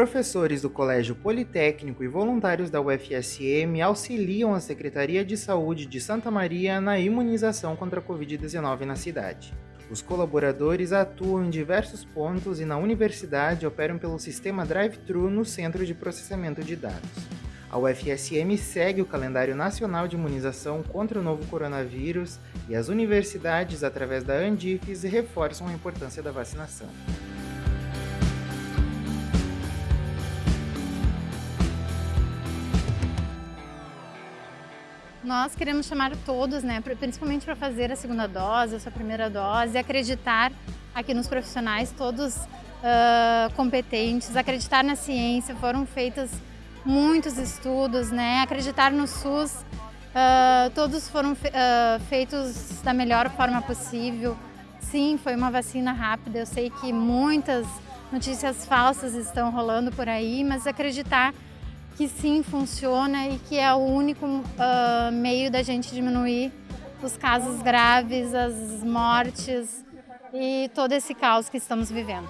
Professores do Colégio Politécnico e voluntários da UFSM auxiliam a Secretaria de Saúde de Santa Maria na imunização contra a Covid-19 na cidade. Os colaboradores atuam em diversos pontos e na universidade operam pelo sistema Drive-Thru no Centro de Processamento de Dados. A UFSM segue o calendário nacional de imunização contra o novo coronavírus e as universidades, através da Andifes, reforçam a importância da vacinação. Nós queremos chamar todos, né, principalmente para fazer a segunda dose, a sua primeira dose, acreditar aqui nos profissionais, todos uh, competentes, acreditar na ciência, foram feitos muitos estudos, né, acreditar no SUS, uh, todos foram uh, feitos da melhor forma possível. Sim, foi uma vacina rápida, eu sei que muitas notícias falsas estão rolando por aí, mas acreditar que sim funciona e que é o único uh, meio da gente diminuir os casos graves, as mortes e todo esse caos que estamos vivendo.